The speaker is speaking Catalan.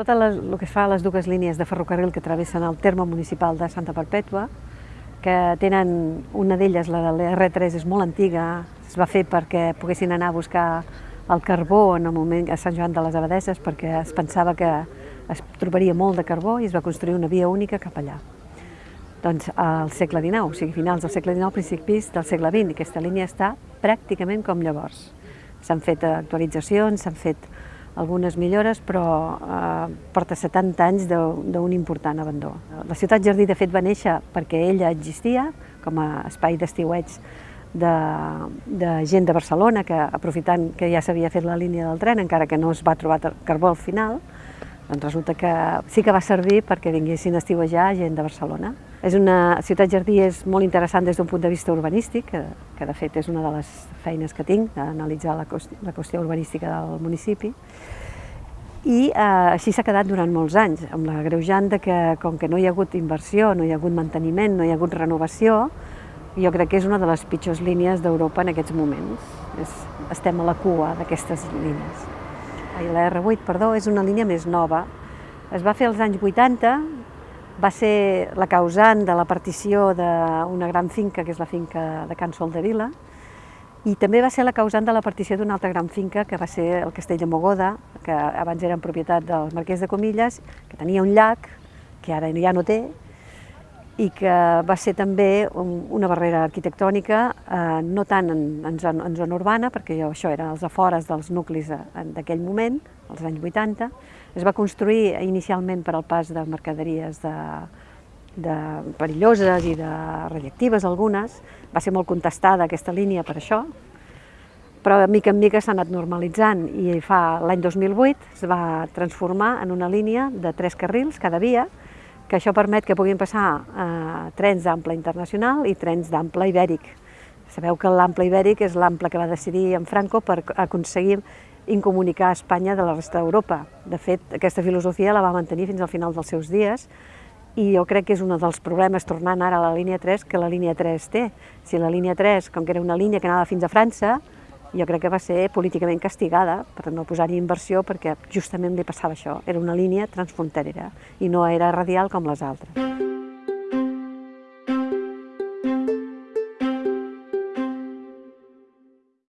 Tot el que fa a les dues línies de ferrocarril que travessen el terme municipal de Santa Perpètua, que tenen una d'elles, la de l'R3, és molt antiga, es va fer perquè poguessin anar a buscar el carbó en el moment a Sant Joan de les Abadesses perquè es pensava que es trobaria molt de carbó i es va construir una via única cap allà. Doncs al segle XIX, o sigui, finals del segle XIX, principis del segle XX, aquesta línia està pràcticament com llavors. S'han fet actualitzacions, s'han fet algunes millores, però eh, porta 70 anys d'un important abandó. La ciutat Jardí, de fet, va néixer perquè ella existia com a espai d'estiueig de, de gent de Barcelona, que aprofitant que ja s'havia fet la línia del tren, encara que no es va trobar carbó al final, doncs resulta que sí que va servir perquè vinguessin a estiuejar gent de Barcelona. És una ciutat jardí és molt interessant des d'un punt de vista urbanístic, que, que de fet és una de les feines que tinc, d'analitzar la, la qüestió urbanística del municipi, i eh, així s'ha quedat durant molts anys, amb la greujant de que com que no hi ha hagut inversió, no hi ha hagut manteniment, no hi ha hagut renovació, jo crec que és una de les pitjors línies d'Europa en aquests moments. És, estem a la cua d'aquestes línies. La R8, perdó, és una línia més nova. Es va fer als anys 80, va ser la causant de la partició d'una gran finca, que és la finca de Can Sol de Vila, i també va ser la causant de la partició d'una altra gran finca, que va ser el Castell de Mogoda, que abans era en propietat del marquès de Comilles, que tenia un llac, que ara ja no té, i que va ser també una barrera arquitectònica, eh, no tant en, en, zona, en zona urbana, perquè això era als afores dels nuclis d'aquell moment, als anys 80, es va construir inicialment per al pas de mercaderies de, de perilloses i de radiactives algunes, va ser molt contestada aquesta línia per això, però mica en mica s'ha anat normalitzant i fa l'any 2008 es va transformar en una línia de tres carrils cada via, que això permet que puguin passar eh, trens d'ample internacional i trens d'ample ibèric. Sabeu que l'ample ibèric és l'ample que va decidir en Franco per aconseguir incomunicar Espanya de la resta d'Europa. De fet, aquesta filosofia la va mantenir fins al final dels seus dies i jo crec que és un dels problemes, tornant ara a la línia 3, que la línia 3 té. Si la línia 3, com que era una línia que anava fins a França, jo crec que va ser políticament castigada per no posar-hi inversió perquè justament li passava això, era una línia transfronterera i no era radial com les altres.